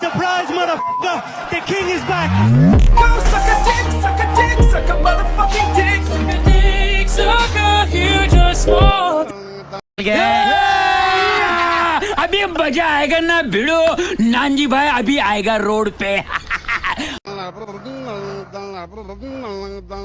Surprise, motherfucker! The king is back! Go suck a dick, suck a dick, suck a motherfucking dick. Suck a dick, suck a huge or small. अभी मज़ा आएगा ना भिड़ो नानजी भाई अभी आएगा road पे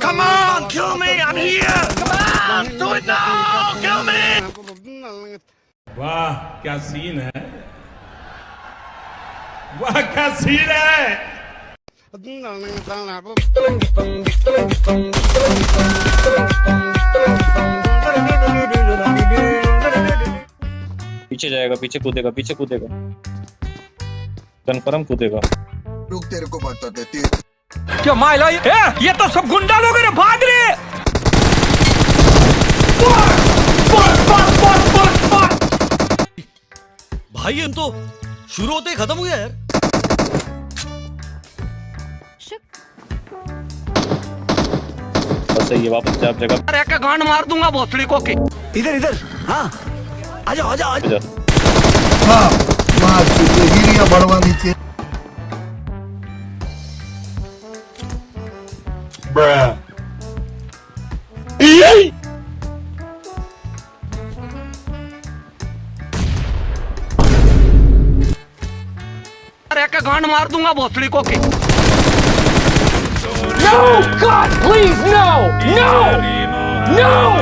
Come on, kill me! I'm here! Come on! Do it now! Kill me! वाह क्या सीन है वाह क्या सीन है पीछे जाएगा पीछे कूदेगा पीछे कूदेगा। कन्फर्म कूदेगा। रुक तेरे को बताते तेरे क्या माइला ये, ये तो सब गुंडा लोग हैं भाग रहे भाई हम तो शुरू होते ही खत्म हुआ यार। बस सही है वापस जा जगह अरे का गांड मार दूँगा भोसड़ी को के। इधर इधर। हाँ। हाँ मार चुके गिरिया बढ़वा नीचे अरे का गांड मार दूँगा भोसड़ी को के No! God, please, no! No! No!